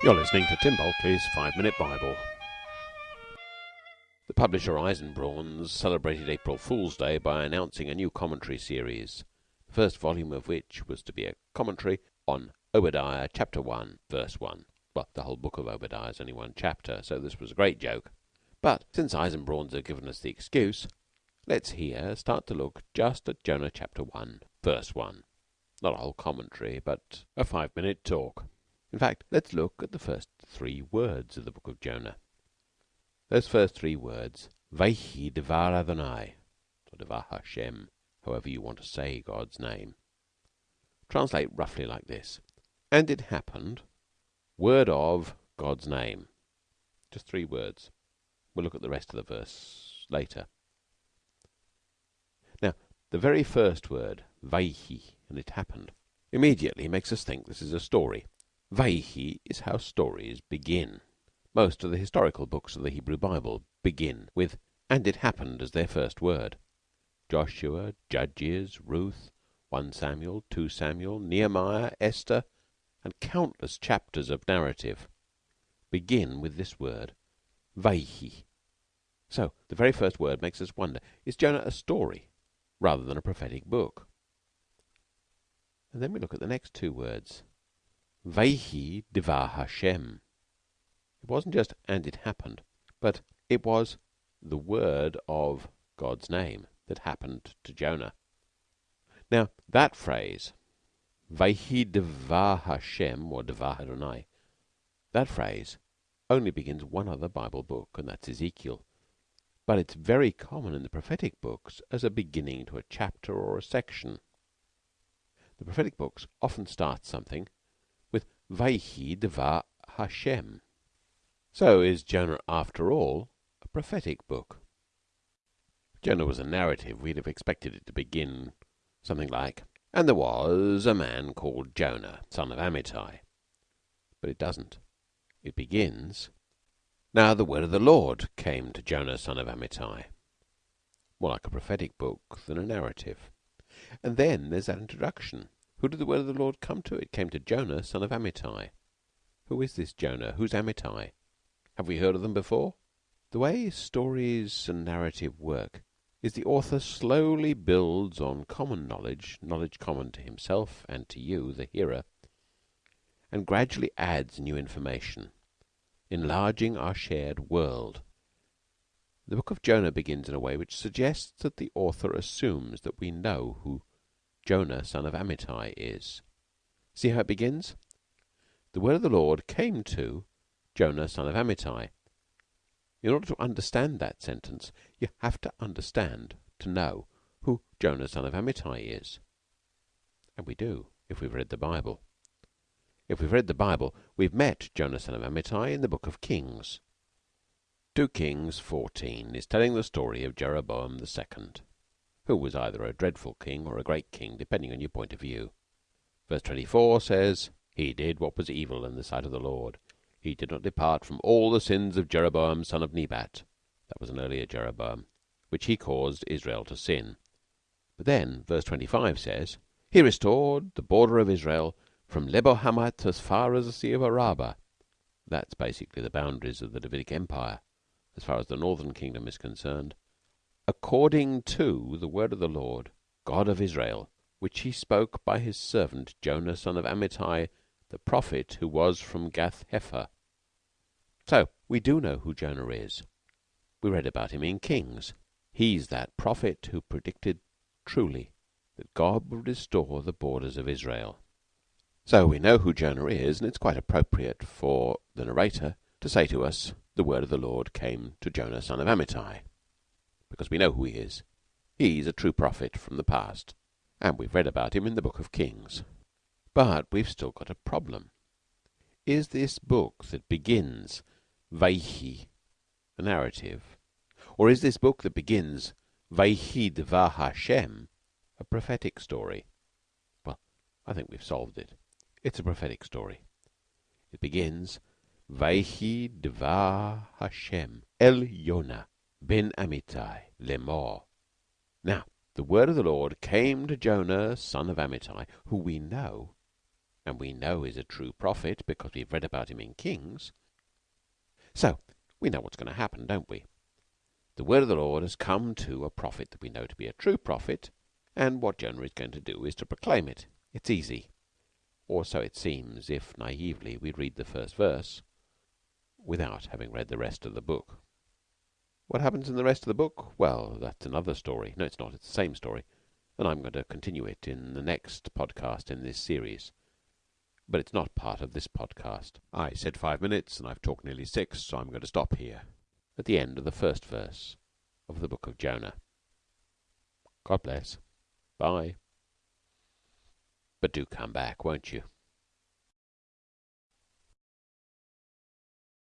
You're listening to Tim Bulkeley's Five Minute Bible. The publisher Eisenbrauns celebrated April Fool's Day by announcing a new commentary series, the first volume of which was to be a commentary on Obadiah chapter 1, verse 1. Well, the whole book of Obadiah is only one chapter, so this was a great joke. But since Eisenbrauns have given us the excuse, let's here start to look just at Jonah chapter 1, verse 1. Not a whole commentary, but a five minute talk. In fact, let's look at the first three words of the book of Jonah. Those first three words, Vayhi Devar Adonai, or Devar Hashem, however you want to say God's name, translate roughly like this. And it happened, word of God's name. Just three words. We'll look at the rest of the verse later. Now, the very first word, Vayhi, and it happened, immediately makes us think this is a story. Vayhi is how stories begin. Most of the historical books of the Hebrew Bible begin with "and it happened" as their first word. Joshua, Judges, Ruth, 1 Samuel, 2 Samuel, Nehemiah, Esther, and countless chapters of narrative begin with this word Vayhi. So the very first word makes us wonder is Jonah a story rather than a prophetic book? And then we look at the next two words. Vayhi Devar Hashem. It wasn't just and it happened, but it was the word of God's name that happened to Jonah. Now that phrase, Vayhi Devar Hashem or Devar Adonai, that phrase only begins one other Bible book, and that's Ezekiel. But it's very common in the prophetic books as a beginning to a chapter or a section. The prophetic books often start something Vayhi Devar Hashem. So is Jonah, after all, a prophetic book. Jonah was a narrative, we'd have expected it to begin something like, And there was a man called Jonah, son of Amittai. But it doesn't. It begins, Now the word of the Lord came to Jonah, son of Amittai. More like a prophetic book than a narrative. And then there's that introduction. Who did the word of the Lord come to? It came to Jonah, son of Amittai. Who is this Jonah? Who's Amittai? Have we heard of them before? The way stories and narrative work is the author slowly builds on common knowledge, knowledge common to himself and to you, the hearer, and gradually adds new information, enlarging our shared world. The book of Jonah begins in a way which suggests that the author assumes that we know who Jonah son of Amittai is. See how it begins? The word of the Lord came to Jonah son of Amittai. In order to understand that sentence, you have to understand, to know, who Jonah son of Amittai is. And we do, if we've read the Bible. If we've read the Bible, we've met Jonah son of Amittai in the book of Kings. 2 Kings 14 is telling the story of Jeroboam the second who was either a dreadful king or a great king, depending on your point of view. Verse 24 says, He did what was evil in the sight of the Lord. He did not depart from all the sins of Jeroboam son of Nebat that was an earlier Jeroboam, which he caused Israel to sin. But then, verse 25 says, He restored the border of Israel from Lebo Hamath as far as the Sea of Araba. That's basically the boundaries of the Davidic Empire, as far as the northern kingdom is concerned according to the word of the Lord God of Israel, which he spoke by his servant Jonah son of Amittai, the prophet, who was from Gath Hepher. So we do know who Jonah is. We read about him in Kings. He's that prophet who predicted truly that God would restore the borders of Israel. So we know who Jonah is, and it's quite appropriate for the narrator to say to us, The word of the Lord came to Jonah son of Amittai because we know who he is. He's a true prophet from the past, and we've read about him in the Book of Kings. But we've still got a problem. Is this book that begins Vayhi a narrative, or is this book that begins Vayhi Devar Hashem a prophetic story? Well, I think we've solved it. It's a prophetic story. It begins Vayhi Devar Hashem El Yonah ben Amittai lemor. Now the word of the Lord came to Jonah son of Amittai, who we know, and we know is a true prophet because we've read about him in Kings. So we know what's going to happen, don't we? The word of the Lord has come to a prophet that we know to be a true prophet, and what Jonah is going to do is to proclaim it. It's easy. Or so it seems if naively we read the first verse without having read the rest of the book. What happens in the rest of the book? Well, that's another story. No, it's not. It's the same story. And I'm going to continue it in the next podcast in this series. But it's not part of this podcast. I said five minutes, and I've talked nearly six, so I'm going to stop here at the end of the first verse of the book of Jonah. God bless. Bye. But do come back, won't you?